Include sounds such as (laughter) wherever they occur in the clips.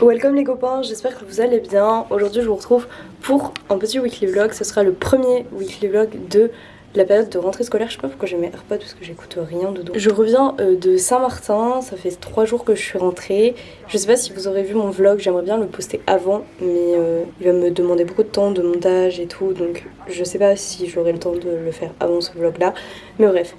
Welcome les copains, j'espère que vous allez bien. Aujourd'hui je vous retrouve pour un petit weekly vlog. Ce sera le premier weekly vlog de la période de rentrée scolaire. Je sais pas pourquoi j'ai mes AirPods parce que j'écoute rien dedans. Je reviens euh, de Saint-Martin, ça fait 3 jours que je suis rentrée. Je sais pas si vous aurez vu mon vlog, j'aimerais bien le poster avant, mais euh, il va me demander beaucoup de temps de montage et tout, donc je sais pas si j'aurai le temps de le faire avant ce vlog là. Mais bref.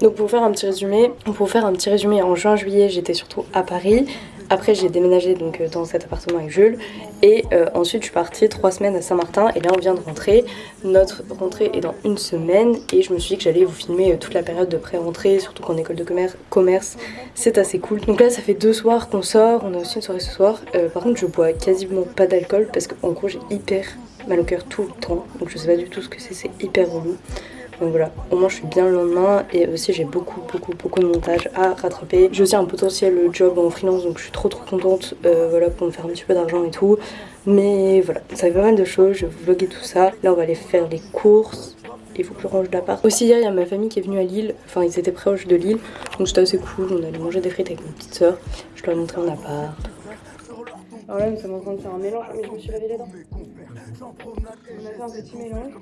Donc pour faire un petit résumé, pour faire un petit résumé, en juin-juillet j'étais surtout à Paris. Après j'ai déménagé donc euh, dans cet appartement avec Jules et euh, ensuite je suis partie trois semaines à Saint-Martin et là on vient de rentrer. Notre rentrée est dans une semaine et je me suis dit que j'allais vous filmer euh, toute la période de pré-rentrée, surtout qu'en école de commerce, c'est assez cool. Donc là ça fait deux soirs qu'on sort, on a aussi une soirée ce soir. Par contre je bois quasiment pas d'alcool parce qu'en gros j'ai hyper mal au cœur tout le temps donc je sais pas du tout ce que c'est, c'est hyper relou. Donc voilà, au moins je suis bien le lendemain et aussi j'ai beaucoup beaucoup beaucoup de montage à rattraper. J'ai aussi un potentiel job en freelance donc je suis trop trop contente euh, voilà, pour me faire un petit peu d'argent et tout. Mais voilà, ça fait pas mal de choses, je vais vlogger tout ça. Là on va aller faire les courses. Il faut que je range l'appart. Aussi hier il y a ma famille qui est venue à Lille, enfin ils étaient proches de Lille, donc c'était assez cool, on allait manger des frites avec ma petite soeur. Je leur ai montré un appart. Alors là nous sommes en train de faire un mélange, mais je me suis les dents. On a fait un petit mélange.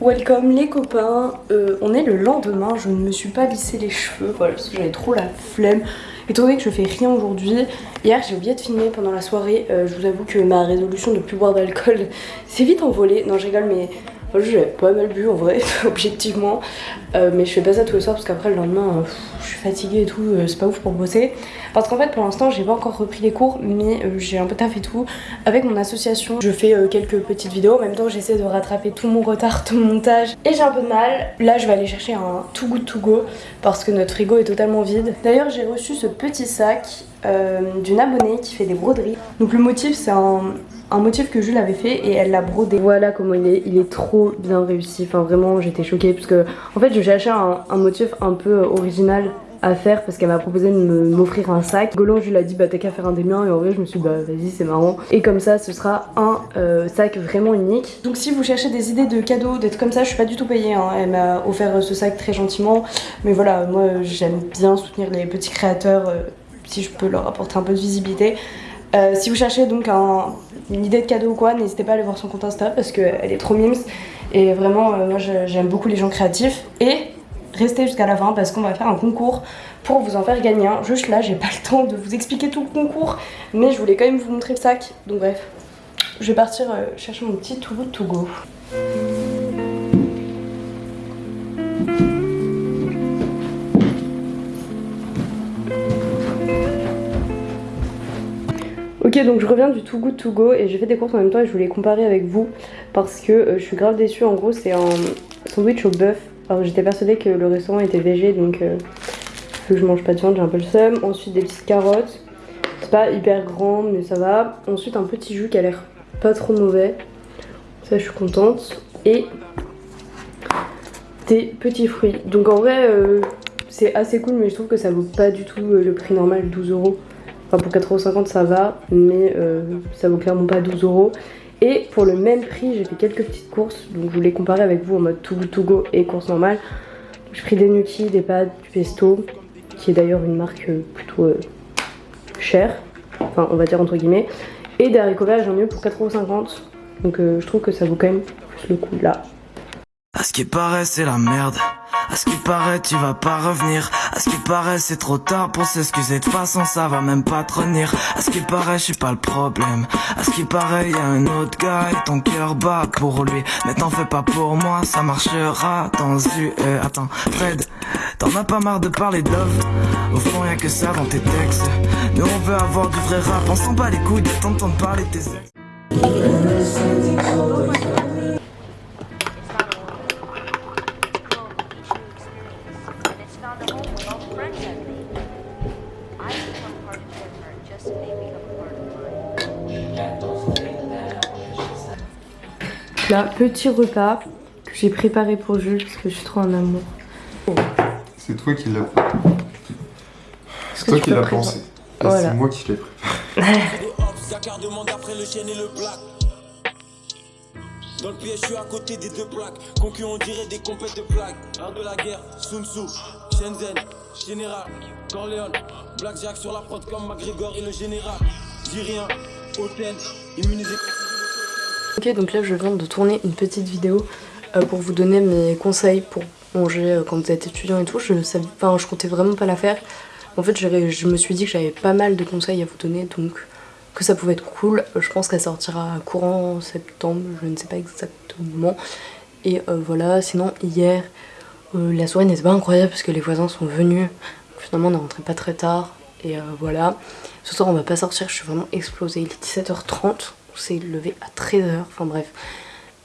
Welcome les copains, Euh, on est le lendemain, je ne me suis pas lissé les cheveux, voilà, parce que j'avais trop la flemme. Étant donné que je fais rien aujourd'hui, hier j'ai oublié de filmer pendant la soirée, Euh, je vous avoue que ma résolution de plus boire d'alcool (laughs) s'est vite envolée. Non je rigole mais j'ai pas mal bu en vrai, (laughs) objectivement. Euh, mais je fais pas ça tous les soirs parce qu'après le lendemain, euh, je suis fatiguée et tout, euh, c'est pas ouf pour bosser. Parce qu'en fait pour l'instant j'ai pas encore repris les cours, mais j'ai un peu taf et tout. Avec mon association, je fais quelques petites vidéos. En même temps j'essaie de rattraper tout mon retard, (laughs) tout mon montage. Et j'ai un peu de mal. Là je vais aller chercher un Too Good To Go parce que notre frigo est totalement vide. D'ailleurs j'ai reçu ce petit sac euh, d'une abonnée qui fait des broderies. Donc le motif c'est un, un motif que Jules avait fait et elle l'a brodé. Voilà comment il est, il est trop bien réussi. Enfin vraiment j'étais choquée parce que en fait je cherchais un, un motif un peu original à faire parce qu'elle m'a proposé de m'offrir un sac. Golan je lui ai dit bah t'as qu'à faire un des miens et en vrai je me suis dit bah vas-y c'est marrant. Et comme ça ce sera un euh, sac vraiment unique. Donc si vous cherchez des idées de cadeaux, d'être comme ça, je suis pas du tout payée. hein. Elle m'a offert ce sac très gentiment. Mais voilà moi j'aime bien soutenir les petits créateurs euh, si je peux leur apporter un peu de visibilité. Euh, si vous cherchez donc un- une idée de cadeau ou quoi, n'hésitez pas à aller voir son compte Insta parce qu'elle est trop mimes. Et vraiment, euh, moi j'aime beaucoup les gens créatifs. Et restez jusqu'à la fin parce qu'on va faire un concours pour vous en faire gagner un. Juste là, j'ai pas le temps de vous expliquer tout le concours, mais je voulais quand même vous montrer le sac. Donc bref, je vais partir euh, chercher mon petit Good To Go. Ok donc je reviens du Too Good To Go et j'ai fait des courses en même temps et je voulais comparer avec vous parce que euh, je suis grave déçue. En gros c'est un sandwich au bœuf. Alors j'étais persuadée que le restaurant était végé donc euh, vu que je mange pas de viande j'ai un peu le seum. Ensuite des petites carottes. C'est pas hyper grand mais ça va. Ensuite un petit jus qui a l'air pas trop mauvais. Ça je suis contente. Et des petits fruits. Donc en vrai euh, c'est assez cool mais je trouve que ça vaut pas du tout le prix normal 12 euros Enfin pour 4,50€ ça va, mais euh, ça vaut clairement pas 12 euros. Et pour le même prix, j'ai fait quelques petites courses, donc je voulais comparer avec vous en mode Too Good To Go et course normale. J'ai pris des gnocchis, des pâtes, du pesto, qui est d'ailleurs une marque euh, plutôt euh, chère, enfin on va dire entre guillemets, et des haricots verts, j'en ai eu pour 4,50€. Donc je trouve que ça vaut quand même plus le coup là. À ce qui paraît, c'est la merde. À ce qui paraît, tu vas pas revenir. Ce qui paraît, c'est trop tard pour s'excuser. De façon, ça va même pas te revenir. À ce qui paraît, je suis pas le problème. À ce qui paraît, y a un autre gars et ton cœur bat pour lui. Mais t'en fais pas pour moi, ça marchera dans une... Attends, Fred, t'en as pas marre de parler de Au fond, y'a que ça dans tes textes. Nous, on veut avoir du vrai rap. On s'en bat les couilles de t'entendre parler tes ex. Là, petit repas que j'ai préparé pour Jules parce que je suis trop en amour. C'est toi qui l'as fait. C'est toi qui l'as pensé. Et Voilà. C'est moi qui l'ai préparé. Dakar demande après le chêne et le black. Dans le piège, je suis à côté des deux plaques. Concurrents, on dirait des compètes de plaques. Art de la guerre, Sun Tzu, Shenzhen, Général, Corleone. Black Jack sur la prod comme McGregor et le général. Dis rien, Hôtel, immunisé. Ok, donc là je viens de tourner une petite vidéo euh, pour vous donner mes conseils pour manger euh, quand vous êtes étudiant et tout. Je savais, enfin, je comptais vraiment pas la faire. En fait, je me suis dit que j'avais pas mal de conseils à vous donner, donc que ça pouvait être cool. Je pense qu'elle sortira courant septembre, je ne sais pas exactement. Et euh, voilà, sinon hier, la soirée n'était pas incroyable parce que les voisins sont venus. Finalement, on est rentré pas très tard. Et voilà. Ce soir, on va pas sortir, je suis vraiment explosée. Il est 17h30, on s'est levé à 13h, enfin bref.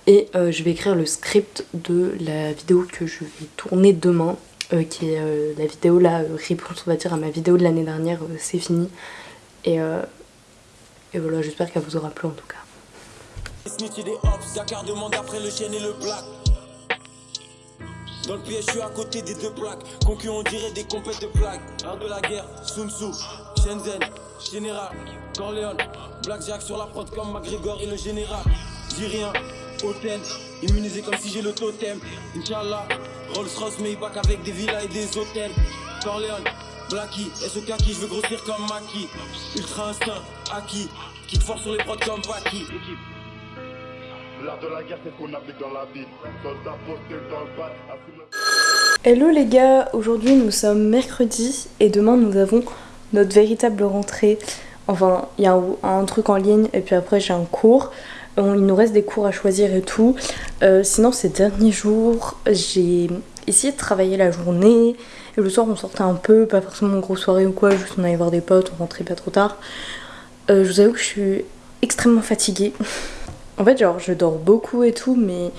Et euh, je vais écrire le script de la vidéo que je vais tourner demain, euh, qui est euh, la vidéo, la réponse, on va dire, à ma vidéo de l'année dernière, c'est fini. Et, et voilà, j'espère qu'elle vous aura plu en tout cas. Dans le je suis à côté des deux plaques. Dirait des compètes de Shenzhen, Général, Corleone. Black Jack sur la prod comme McGregor et le général. Dis rien, Hôtel, immunisé comme si j'ai le totem. Inch'Allah, Rolls Royce, Maybach avec des villas et des hôtels. Corleone, Blacky, SOK qui je veux grossir comme Maki. Ultra instinct, acquis. Qui force sur les prods comme Paki. L'art de la guerre, c'est ce qu'on applique dans la vie. Soldat posté dans le bas, Hello les gars, aujourd'hui nous sommes mercredi et demain nous avons notre véritable rentrée. Enfin, il y a un, truc en ligne et puis après j'ai un cours. On- il nous reste des cours à choisir et tout. Euh, sinon ces derniers jours, j'ai essayé de travailler la journée. Et le soir on sortait un peu, pas forcément une grosse soirée ou quoi, juste on allait voir des potes, on rentrait pas trop tard. Euh, je vous avoue que je suis extrêmement fatiguée. en fait genre je dors beaucoup et tout mais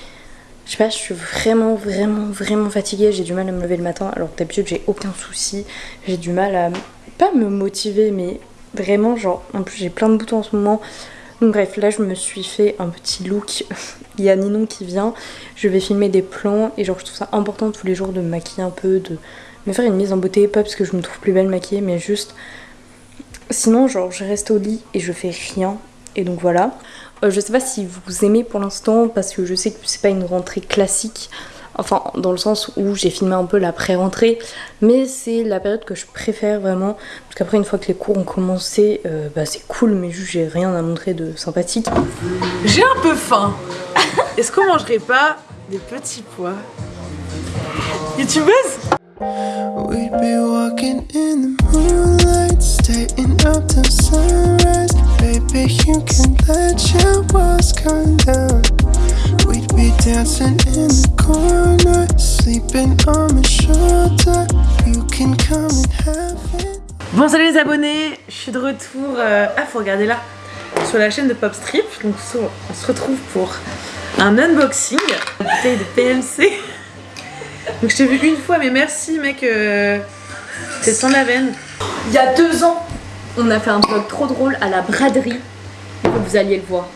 je sais pas, je suis vraiment, vraiment, vraiment fatiguée. J'ai du mal à me lever le matin, alors que d'habitude j'ai aucun souci. J'ai du mal à pas me motiver, mais vraiment, genre, en plus j'ai plein de boutons en ce moment. Donc bref, là je me suis fait un petit look. (laughs) Il y a Ninon qui vient. Je vais filmer des plans et genre je trouve ça important tous les jours de me maquiller un peu, de me faire une mise en beauté, pas parce que je me trouve plus belle maquillée, mais juste. Sinon, genre, je reste au lit et je fais rien. Et donc voilà. Euh, je sais pas si vous aimez pour l'instant parce que je sais que c'est pas une rentrée classique. Enfin, dans le sens où j'ai filmé un peu la pré-rentrée, mais c'est la période que je préfère vraiment. Parce qu'après, une fois que les cours ont commencé, euh, bah, c'est cool, mais juste j'ai rien à montrer de sympathique. J'ai un peu faim. (laughs) Est-ce qu'on mangerait pas des petits pois? YouTubeuse Bon salut les abonnés, je suis de retour, euh, ah faut regarder là, sur la chaîne de Popstrip. Donc on se retrouve pour un unboxing, de PMC. Donc je t'ai vu une fois mais merci mec, euh, c'est sans la veine. Il y a deux ans, on a fait un vlog trop drôle à la braderie. Vous alliez le voir.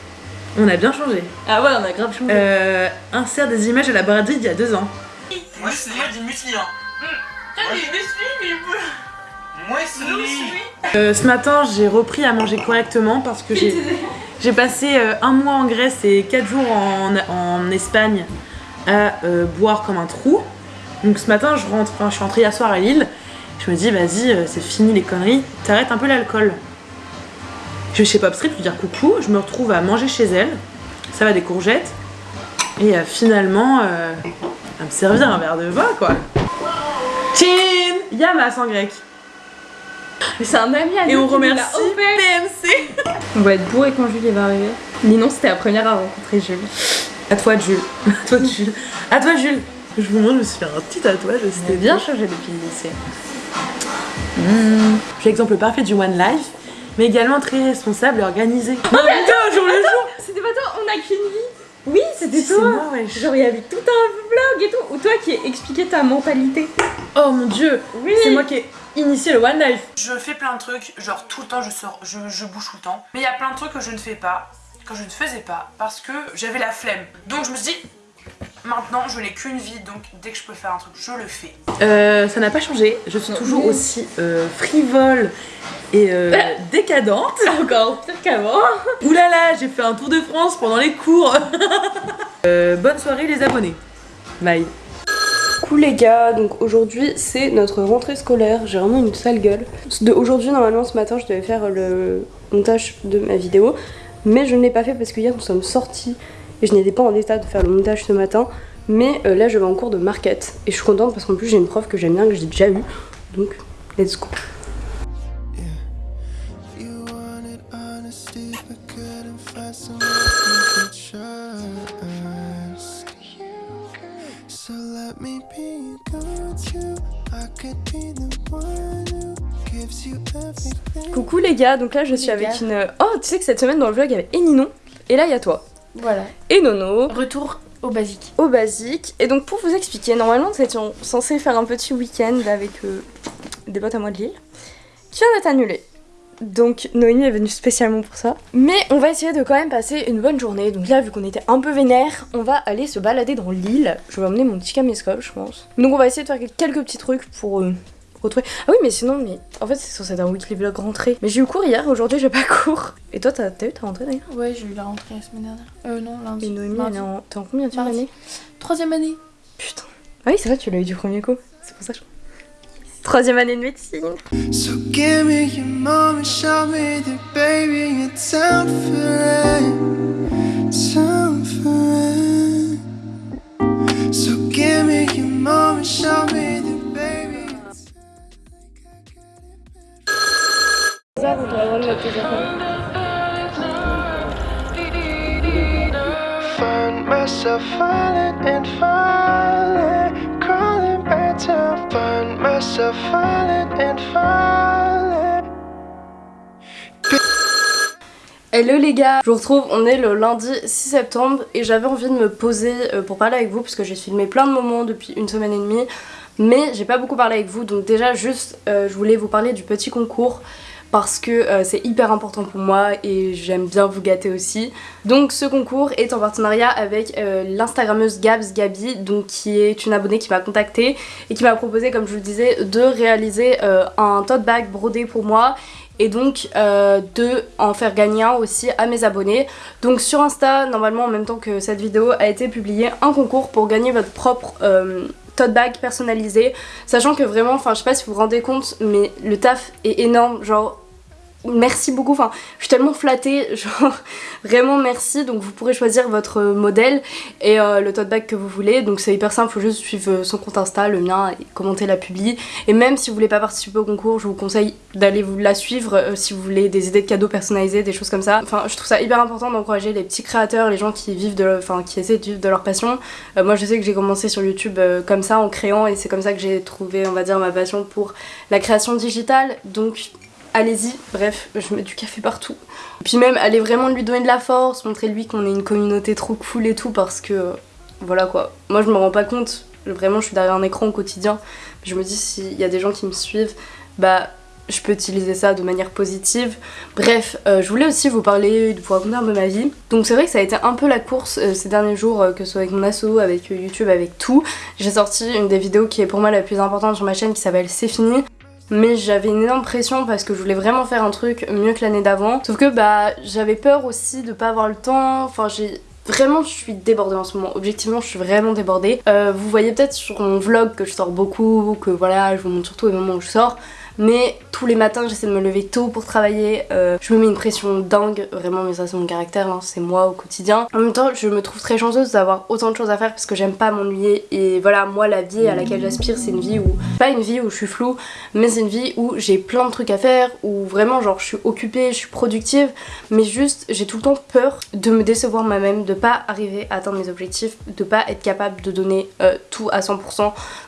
On a bien changé. Ah ouais, on a grave changé. Euh, insère des images à la braderie d'il y a deux ans. Moi, c'est du muesli, hein. Euh, ce matin, j'ai repris à manger correctement parce que j'ai (laughs) j'ai passé euh, un mois en Grèce et quatre jours en, en Espagne à euh, boire comme un trou. Donc ce matin, je rentre, enfin, je suis rentrée hier soir à Lille. Je me dis, vas-y, euh, c'est fini les conneries, t'arrêtes un peu l'alcool. Je vais chez Popstrip lui dire coucou, je me retrouve à manger chez elle. Ça va des courgettes. Et euh, finalement, euh, à me servir un verre de vin, quoi. Chin Yamas en grec. C'est un ami à Et on remercie. PMC. On va être bourré quand Julie va arriver. Ninon, c'était la première à rencontrer Jules. À toi Jules. (laughs) À toi Jules. À toi Jules. Je vous montre, je me suis fait un petit tatouage. C'était bien changé depuis le lycée. Je suis l'exemple parfait du One Life, mais également très responsable et organisé. Oh putain, jour le jour C'était pas toi, on a qu'une vie. Oui, c'était toi. moi. Genre, il y avait tout un vlog et tout, où toi qui expliquais ta mentalité. Oh mon dieu Oui. C'est moi qui ai initié le One Life. Je fais plein de trucs, genre tout le temps je sors, je, je bouge tout le temps. Mais il y a plein de trucs que je ne fais pas, que je ne faisais pas, parce que j'avais la flemme. Donc je me suis dit, maintenant je n'ai qu'une vie donc dès que je peux faire un truc je le fais. Euh, ça n'a pas changé, je suis toujours aussi euh, frivole et euh, (laughs) décadente. (laughs) Encore pire qu'avant. Oulala, j'ai fait un tour de France pendant les cours. (laughs) Euh, bonne soirée les abonnés. Bye. Coucou les gars, donc aujourd'hui c'est notre rentrée scolaire, j'ai vraiment une sale gueule. De aujourd'hui normalement ce matin je devais faire le montage de ma vidéo, mais je ne l'ai pas fait parce que hier nous sommes sortis et je n'étais pas en état de faire le montage ce matin. Mais euh, là je vais en cours de market. Et je suis contente parce qu'en plus j'ai une prof que j'aime bien, que j'ai déjà eu, donc let's go. Coucou les gars, donc là je suis avec une... Oh tu sais que cette semaine dans le vlog il y avait Eninon. Et là il y a toi. Voilà. Et Nono. Retour au basique. au basique. Et donc pour vous expliquer, normalement nous étions censés faire un petit week-end avec euh, des potes à moi de Lille, qui vient d'être annulé. Donc Noémie est venue spécialement pour ça. Mais on va essayer de quand même passer une bonne journée. Donc là vu qu'on était un peu vénère, on va aller se balader dans l'île. Je vais emmener mon petit caméscope je pense. Donc on va essayer de faire quelques petits trucs pour... euh, retrouver... Ah oui mais sinon mais en fait c'est censé être un weekly vlog rentrée. Mais j'ai eu cours hier, aujourd'hui j'ai pas (laughs) cours. Et toi t'as t'as eu ta rentrée d'ailleurs Ouais, j'ai eu la rentrée la semaine dernière. Euh, non, lundi. Et Noémie Mardi. elle est en... T'es en combien de année Troisième année. Putain. Ah oui, c'est vrai, tu l'as eu du premier coup. C'est pour ça que je... Troisième année de médecine. So give me your mom and show me that baby it's time for it. Time for it. So give me your mom and show me Hello les gars, je vous retrouve, on est le lundi 6 septembre et j'avais envie de me poser euh, pour parler avec vous parce que j'ai filmé plein de moments depuis une semaine et demie mais j'ai pas beaucoup parlé avec vous donc déjà juste euh, je voulais vous parler du petit concours parce que euh, c'est hyper important pour moi et j'aime bien vous gâter aussi. Donc ce concours est en partenariat avec euh, l'instagrammeuse Gabs Gabi, donc qui est une abonnée qui m'a contactée et qui m'a proposé, comme je vous le disais, de réaliser euh, un tote bag brodé pour moi et donc euh, de en faire gagner un aussi à mes abonnés. Donc sur Insta, normalement en même temps que cette vidéo a été publié un concours pour gagner votre propre tote bag personnalisé, sachant que vraiment, enfin je sais pas si vous vous rendez compte, mais le taf est énorme, genre merci beaucoup, enfin je suis tellement flattée, (laughs) genre vraiment merci, donc vous pourrez choisir votre modèle et euh, le tote bag que vous voulez, donc c'est hyper simple, faut juste suivre son compte Insta, le mien, et commenter la publi, et même si vous voulez pas participer au concours, je vous conseille d'aller vous la suivre euh, si vous voulez des idées de cadeaux personnalisés, des choses comme ça, enfin je trouve ça hyper important d'encourager les petits créateurs, les gens qui vivent de, enfin qui essaient de vivre de leur passion, Euh, moi je sais que j'ai commencé sur YouTube euh, comme ça en créant. Et c'est comme ça que j'ai trouvé on va dire ma passion pour la création digitale, donc allez-y, bref, je mets du café partout. Puis même, allez vraiment lui donner de la force, montrer lui qu'on est une communauté trop cool et tout, parce que, voilà quoi. Moi je me rends pas compte, vraiment je suis derrière un écran au quotidien, je me dis s'il y a des gens qui me suivent, bah je peux utiliser ça de manière positive. Bref, euh, je voulais aussi vous parler, vous raconter un peu ma vie. Donc c'est vrai que ça a été un peu la course euh, ces derniers jours, euh, que ce soit avec mon asso, avec YouTube, avec tout. J'ai sorti une des vidéos qui est pour moi la plus importante sur ma chaîne qui s'appelle C'est fini mais j'avais une énorme pression parce que je voulais vraiment faire un truc mieux que l'année d'avant. Sauf que bah j'avais peur aussi de pas avoir le temps, enfin j'ai... Vraiment je suis débordée en ce moment, objectivement je suis vraiment débordée. Euh, vous voyez peut-être sur mon vlog que je sors beaucoup, que voilà je vous montre surtout les moments où je sors. Mais tous les matins j'essaie de me lever tôt pour travailler, euh, je me mets une pression dingue, vraiment mais ça c'est mon caractère, hein, c'est moi au quotidien. En même temps je me trouve très chanceuse d'avoir autant de choses à faire parce que j'aime pas m'ennuyer. Et voilà moi la vie à laquelle j'aspire c'est une vie où, pas une vie où je suis floue, mais c'est une vie où j'ai plein de trucs à faire, où vraiment genre je suis occupée, je suis productive, mais juste j'ai tout le temps peur de me décevoir moi-même, de pas arriver à atteindre mes objectifs, de pas être capable de donner euh, tout à 100%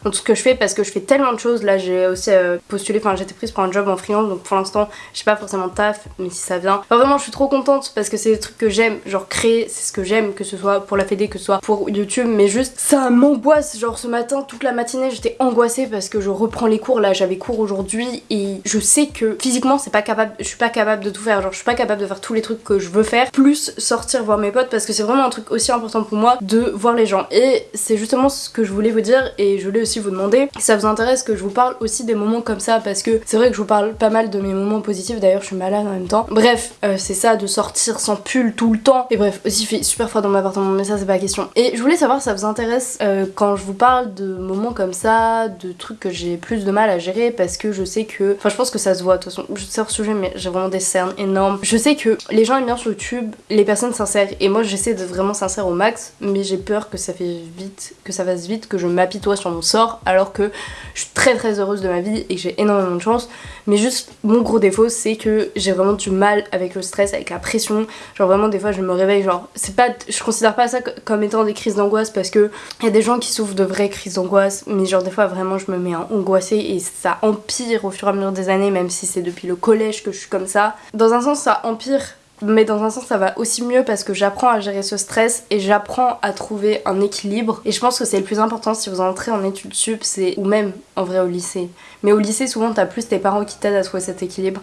dans tout ce que je fais parce que je fais tellement de choses, là j'ai aussi euh, postulé, enfin j'étais prise pour un job en freelance donc pour l'instant j'ai pas forcément de taf mais si ça vient. Enfin, vraiment je suis trop contente parce que c'est des trucs que j'aime, genre créer c'est ce que j'aime que ce soit pour la fédé que ce soit pour YouTube mais juste ça m'angoisse. Genre ce matin toute la matinée j'étais angoissée parce que je reprends les cours. Là j'avais cours aujourd'hui et je sais que physiquement c'est pas capable, je suis pas capable de tout faire. Genre je suis pas capable de faire tous les trucs que je veux faire plus sortir voir mes potes parce que c'est vraiment un truc aussi important pour moi de voir les gens. Et c'est justement ce que je voulais vous dire et je voulais aussi vous demander si ça vous intéresse que je vous parle aussi des moments comme ça parce que c'est vrai que je vous parle pas mal de mes moments positifs d'ailleurs je suis malade en même temps. Bref euh, c'est ça de sortir sans pull tout le temps. Et bref aussi il fait super froid dans mon appartement mais ça c'est pas la question. Et je voulais savoir si ça vous intéresse euh, quand je vous parle de moments comme ça de trucs que j'ai plus de mal à gérer parce que je sais que enfin je pense que ça se voit de toute façon je sais hors sujet mais j'ai vraiment des cernes énormes. Je sais que les gens aiment bien sur YouTube les personnes sincères et moi j'essaie d'être vraiment sincère au max mais j'ai peur que ça fait vite que ça fasse vite que je m'apitoie sur mon sort alors que je suis très très heureuse de ma vie et que j'ai énormément de chance. Mais juste mon gros défaut c'est que j'ai vraiment du mal avec le stress avec la pression. Genre vraiment des fois je me réveille genre c'est pas je considère pas ça comme étant des crises d'angoisse parce que il y a des gens qui souffrent de vraies crises d'angoisse mais genre des fois vraiment je me mets angoissée et ça empire au fur et à mesure des années même si c'est depuis le collège que je suis comme ça. Dans un sens ça empire mais dans un sens ça va aussi mieux parce que j'apprends à gérer ce stress et j'apprends à trouver un équilibre. Et je pense que c'est le plus important si vous entrez en études sup c'est ou même en vrai au lycée. Mais au lycée souvent t'as plus tes parents qui t'aident à trouver cet équilibre.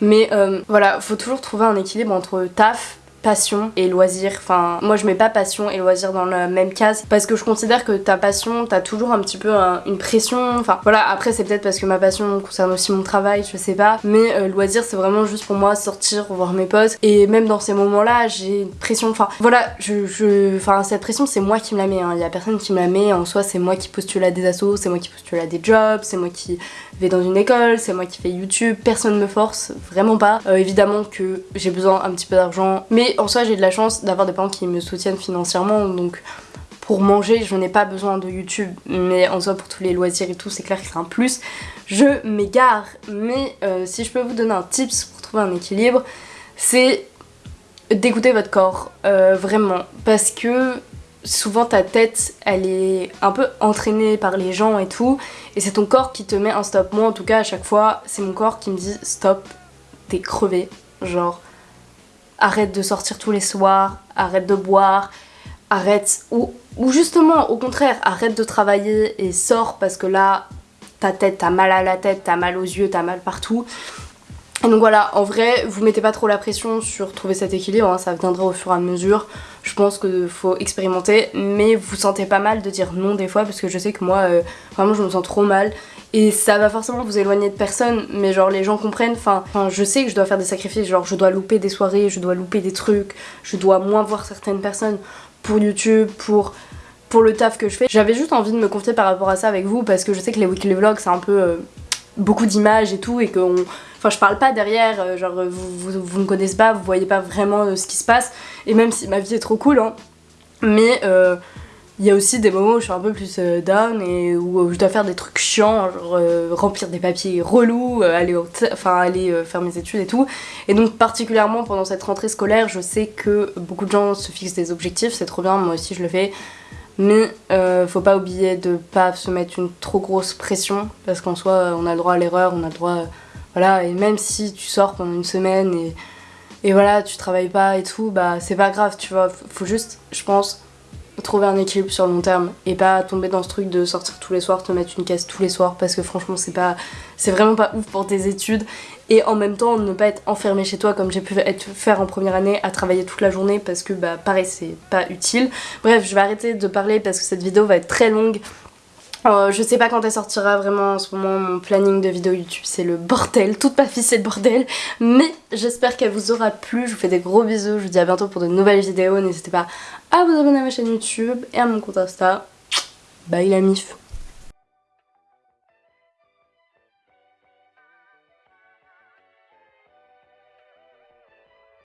Mais euh, voilà faut toujours trouver un équilibre entre taf passion et loisir. Enfin, moi je mets pas passion et loisir dans la même case parce que je considère que ta passion, t'as toujours un petit peu une pression. Enfin, voilà, après c'est peut-être parce que ma passion concerne aussi mon travail, je sais pas. Mais euh, loisir, c'est vraiment juste pour moi sortir, voir mes potes. Et même dans ces moments-là, j'ai une pression. Enfin, voilà, je. Enfin, cette pression, c'est moi qui me la mets. Il y a personne qui me la met. En soi, c'est moi qui postule à des assos, c'est moi qui postule à des jobs, c'est moi qui vais dans une école, c'est moi qui fais YouTube. Personne me force, vraiment pas. Euh, évidemment que j'ai besoin un petit peu d'argent, mais en soi j'ai de la chance d'avoir des parents qui me soutiennent financièrement donc pour manger je n'ai pas besoin de YouTube. Mais en soi pour tous les loisirs et tout c'est clair que c'est un plus. Je m'égare. Mais euh, si je peux vous donner un tips pour trouver un équilibre c'est d'écouter votre corps euh, vraiment. Parce que souvent ta tête elle est un peu entraînée par les gens et tout. Et c'est ton corps qui te met un stop. Moi en tout cas à chaque fois c'est mon corps qui me dit stop t'es crevé. Genre arrête de sortir tous les soirs, arrête de boire, arrête, ou, ou justement au contraire, arrête de travailler et sors parce que là, ta tête, t'as mal à la tête, t'as mal aux yeux, t'as mal partout. Et donc voilà, en vrai, vous mettez pas trop la pression sur trouver cet équilibre, hein, ça viendra au fur et à mesure. Je pense qu'il faut expérimenter, mais vous sentez pas mal de dire non des fois parce que je sais que moi, euh, vraiment, je me sens trop mal. Et ça va forcément vous éloigner de personne, mais genre les gens comprennent, enfin, je sais que je dois faire des sacrifices, genre je dois louper des soirées, je dois louper des trucs, je dois moins voir certaines personnes pour YouTube, pour, le taf que je fais. J'avais juste envie de me confier par rapport à ça avec vous parce que je sais que les weekly vlogs c'est un peu euh, beaucoup d'images et tout et qu'on... Enfin je parle pas derrière, euh, genre vous, vous, vous, me connaissez pas, vous voyez pas vraiment euh, ce qui se passe et même si ma vie est trop cool hein, mais il y a aussi des moments où je suis un peu plus euh, down et où je dois faire des trucs chiants, genre euh, remplir des papiers relous, euh, aller, enfin, aller faire mes études et tout. Et donc particulièrement pendant cette rentrée scolaire, je sais que beaucoup de gens se fixent des objectifs, c'est trop bien, moi aussi je le fais. Mais faut pas oublier de pas se mettre une trop grosse pression parce qu'en soi on a le droit à l'erreur, on a le droit... voilà, et même si tu sors pendant une semaine et, et voilà, tu travailles pas et tout, bah c'est pas grave, tu vois, faut juste, je pense, trouver un équilibre sur le long terme et pas tomber dans ce truc de sortir tous les soirs, te mettre une caisse tous les soirs parce que franchement c'est pas c'est vraiment pas ouf pour tes études et en même temps ne pas être enfermé chez toi comme j'ai pu être faire en première année à travailler toute la journée parce que bah pareil c'est pas utile. Bref je vais arrêter de parler parce que cette vidéo va être très longue euh, je sais pas quand elle sortira vraiment en ce moment, mon planning de vidéo YouTube c'est le bordel, toute ma vie c'est le bordel, mais j'espère qu'elle vous aura plu, je vous fais des gros bisous, je vous dis à bientôt pour de nouvelles vidéos, n'hésitez pas à vous abonner à ma chaîne YouTube et à mon compte Insta, bye la mif